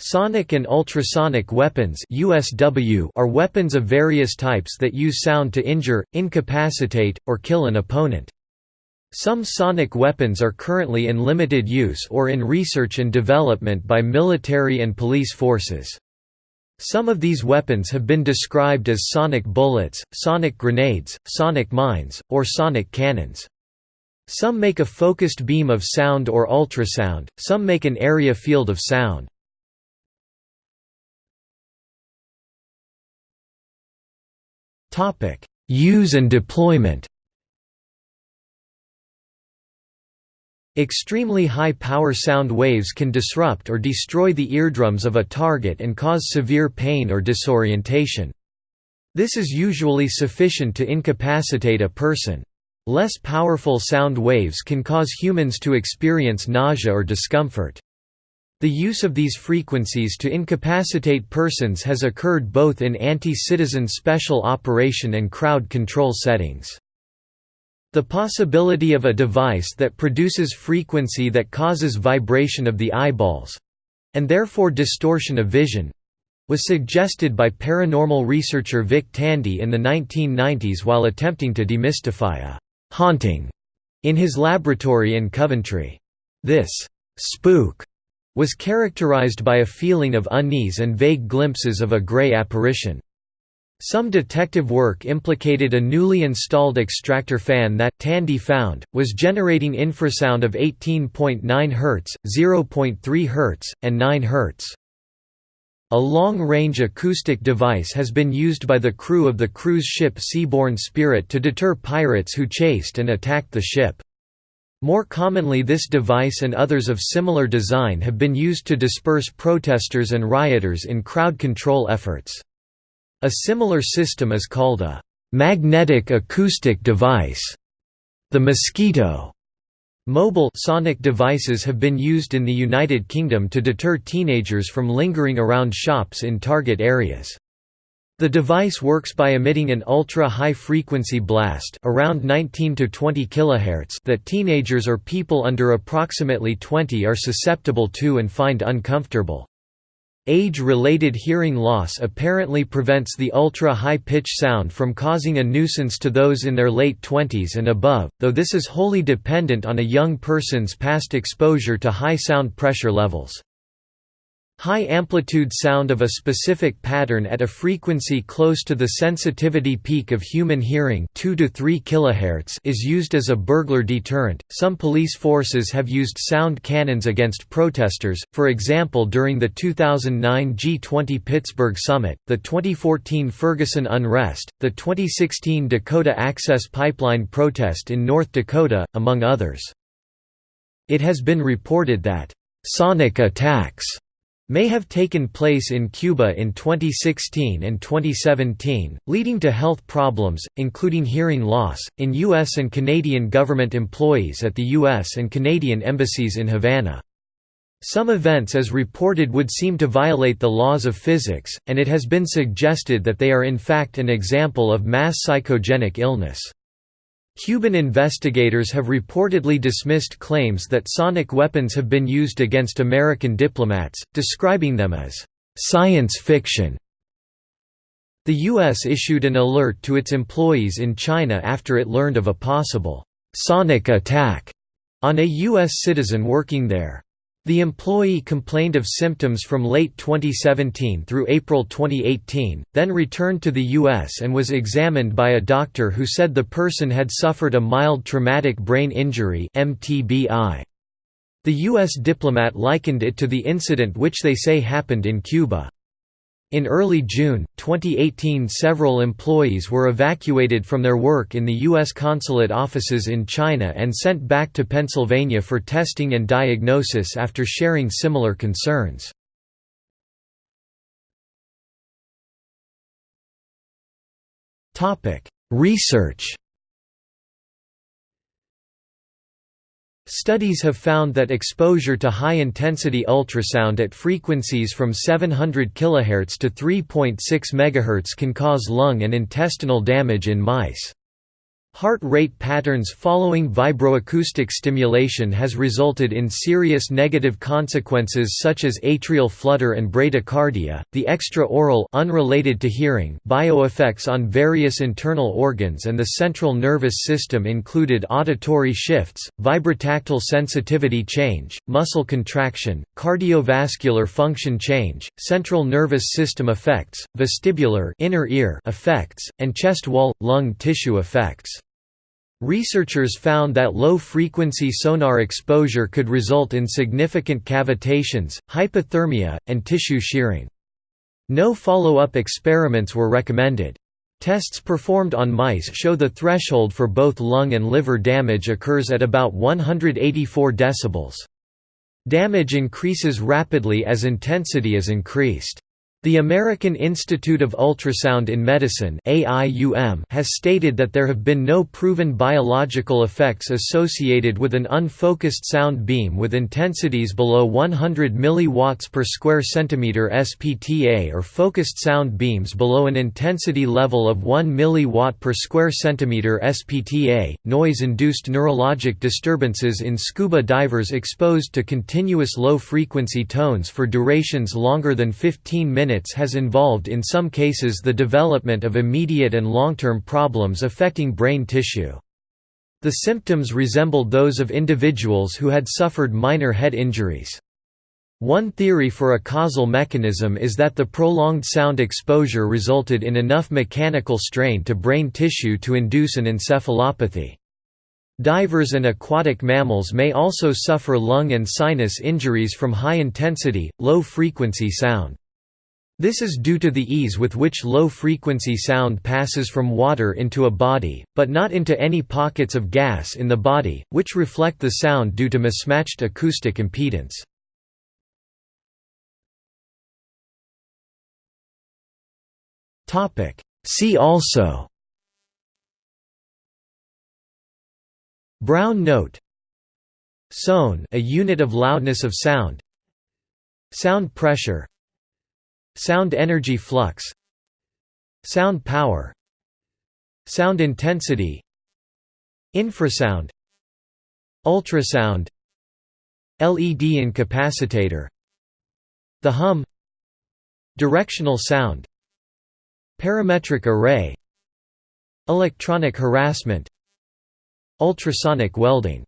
Sonic and ultrasonic weapons USW are weapons of various types that use sound to injure, incapacitate, or kill an opponent. Some sonic weapons are currently in limited use or in research and development by military and police forces. Some of these weapons have been described as sonic bullets, sonic grenades, sonic mines, or sonic cannons. Some make a focused beam of sound or ultrasound, some make an area field of sound. Use and deployment Extremely high-power sound waves can disrupt or destroy the eardrums of a target and cause severe pain or disorientation. This is usually sufficient to incapacitate a person. Less powerful sound waves can cause humans to experience nausea or discomfort. The use of these frequencies to incapacitate persons has occurred both in anti-citizen special operation and crowd control settings. The possibility of a device that produces frequency that causes vibration of the eyeballs—and therefore distortion of vision—was suggested by paranormal researcher Vic Tandy in the 1990s while attempting to demystify a «haunting» in his laboratory in Coventry. This «spook» was characterized by a feeling of unease and vague glimpses of a gray apparition. Some detective work implicated a newly installed extractor fan that, Tandy found, was generating infrasound of 18.9 Hz, 0.3 Hz, and 9 Hz. A long-range acoustic device has been used by the crew of the cruise ship Seabourn Spirit to deter pirates who chased and attacked the ship. More commonly this device and others of similar design have been used to disperse protesters and rioters in crowd control efforts. A similar system is called a «magnetic acoustic device», the mosquito. Mobile sonic devices have been used in the United Kingdom to deter teenagers from lingering around shops in target areas. The device works by emitting an ultra-high frequency blast around 19 to 20 kHz that teenagers or people under approximately 20 are susceptible to and find uncomfortable. Age-related hearing loss apparently prevents the ultra-high-pitch sound from causing a nuisance to those in their late 20s and above, though this is wholly dependent on a young person's past exposure to high sound pressure levels. High-amplitude sound of a specific pattern at a frequency close to the sensitivity peak of human hearing 2 to 3 kHz is used as a burglar deterrent. Some police forces have used sound cannons against protesters, for example during the 2009 G20 Pittsburgh Summit, the 2014 Ferguson unrest, the 2016 Dakota Access Pipeline protest in North Dakota, among others. It has been reported that sonic attacks may have taken place in Cuba in 2016 and 2017, leading to health problems, including hearing loss, in U.S. and Canadian government employees at the U.S. and Canadian embassies in Havana. Some events as reported would seem to violate the laws of physics, and it has been suggested that they are in fact an example of mass psychogenic illness. Cuban investigators have reportedly dismissed claims that sonic weapons have been used against American diplomats, describing them as science fiction. The U.S. issued an alert to its employees in China after it learned of a possible sonic attack on a U.S. citizen working there. The employee complained of symptoms from late 2017 through April 2018, then returned to the U.S. and was examined by a doctor who said the person had suffered a mild traumatic brain injury The U.S. diplomat likened it to the incident which they say happened in Cuba. In early June, 2018 several employees were evacuated from their work in the U.S. consulate offices in China and sent back to Pennsylvania for testing and diagnosis after sharing similar concerns. Research Studies have found that exposure to high-intensity ultrasound at frequencies from 700 kHz to 3.6 MHz can cause lung and intestinal damage in mice. Heart rate patterns following vibroacoustic stimulation has resulted in serious negative consequences such as atrial flutter and bradycardia. The extra-aural unrelated to hearing bioeffects on various internal organs and the central nervous system included auditory shifts, vibrotactile sensitivity change, muscle contraction, cardiovascular function change, central nervous system effects, vestibular inner ear effects, and chest wall lung tissue effects. Researchers found that low-frequency sonar exposure could result in significant cavitations, hypothermia, and tissue shearing. No follow-up experiments were recommended. Tests performed on mice show the threshold for both lung and liver damage occurs at about 184 decibels. Damage increases rapidly as intensity is increased. The American Institute of Ultrasound in Medicine has stated that there have been no proven biological effects associated with an unfocused sound beam with intensities below 100 mW per square centimeter SPTA or focused sound beams below an intensity level of 1 mW per square centimeter SPTA. Noise-induced neurologic disturbances in scuba divers exposed to continuous low-frequency tones for durations longer than 15 minutes minutes has involved in some cases the development of immediate and long-term problems affecting brain tissue. The symptoms resembled those of individuals who had suffered minor head injuries. One theory for a causal mechanism is that the prolonged sound exposure resulted in enough mechanical strain to brain tissue to induce an encephalopathy. Divers and aquatic mammals may also suffer lung and sinus injuries from high-intensity, low-frequency sound. This is due to the ease with which low-frequency sound passes from water into a body, but not into any pockets of gas in the body, which reflect the sound due to mismatched acoustic impedance. See also Brown note Sone a unit of loudness of sound Sound pressure Sound energy flux Sound power Sound intensity Infrasound Ultrasound LED incapacitator The hum Directional sound Parametric array Electronic harassment Ultrasonic welding